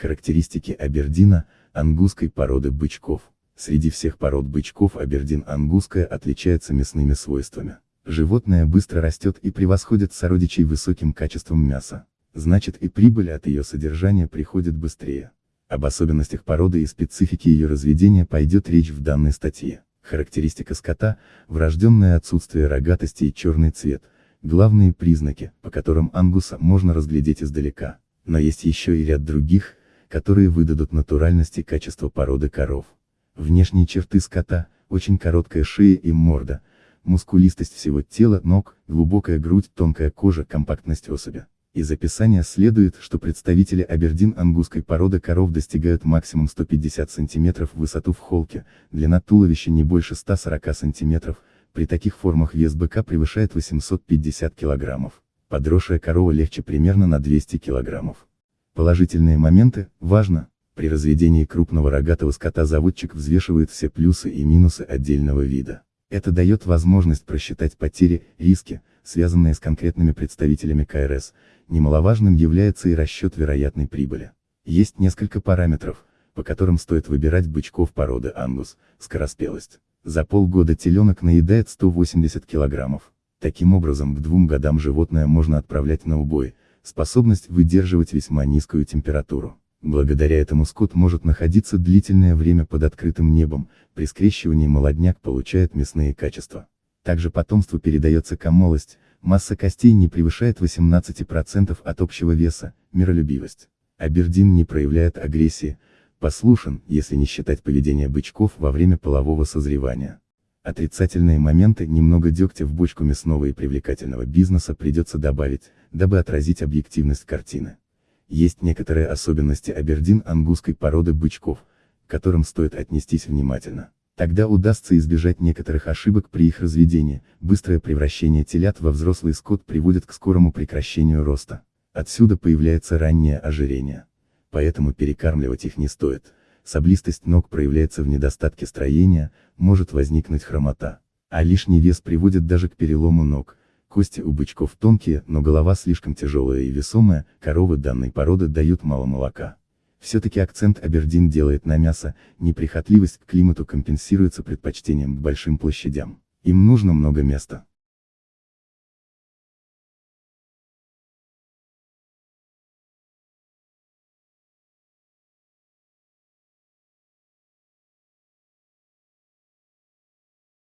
Характеристики Абердина, ангусской породы бычков. Среди всех пород бычков Абердин ангусская отличается мясными свойствами. Животное быстро растет и превосходит сородичей высоким качеством мяса. Значит и прибыль от ее содержания приходит быстрее. Об особенностях породы и специфике ее разведения пойдет речь в данной статье. Характеристика скота, врожденное отсутствие рогатости и черный цвет, главные признаки, по которым ангуса можно разглядеть издалека. Но есть еще и ряд других, которые выдадут натуральность и качество породы коров. Внешние черты скота, очень короткая шея и морда, мускулистость всего тела, ног, глубокая грудь, тонкая кожа, компактность особи. Из описания следует, что представители абердин-ангусской породы коров достигают максимум 150 см высоту в холке, длина туловища не больше 140 см, при таких формах вес быка превышает 850 кг. Подросшая корова легче примерно на 200 кг. Положительные моменты, важно, при разведении крупного рогатого скота заводчик взвешивает все плюсы и минусы отдельного вида. Это дает возможность просчитать потери, риски, связанные с конкретными представителями КРС, немаловажным является и расчет вероятной прибыли. Есть несколько параметров, по которым стоит выбирать бычков породы ангус, скороспелость. За полгода теленок наедает 180 килограммов. Таким образом к двум годам животное можно отправлять на убой, способность выдерживать весьма низкую температуру. Благодаря этому скот может находиться длительное время под открытым небом, при скрещивании молодняк получает мясные качества. Также потомству передается комолость, масса костей не превышает 18% от общего веса, миролюбивость. Абердин не проявляет агрессии, послушен, если не считать поведение бычков во время полового созревания. Отрицательные моменты немного дегтя в бочку мясного и привлекательного бизнеса придется добавить, дабы отразить объективность картины. Есть некоторые особенности абердин-ангусской породы бычков, к которым стоит отнестись внимательно. Тогда удастся избежать некоторых ошибок при их разведении, быстрое превращение телят во взрослый скот приводит к скорому прекращению роста. Отсюда появляется раннее ожирение. Поэтому перекармливать их не стоит. Саблистость ног проявляется в недостатке строения, может возникнуть хромота. А лишний вес приводит даже к перелому ног, Кости у бычков тонкие, но голова слишком тяжелая и весомая, коровы данной породы дают мало молока. Все-таки акцент Абердин делает на мясо, неприхотливость к климату компенсируется предпочтением к большим площадям. Им нужно много места.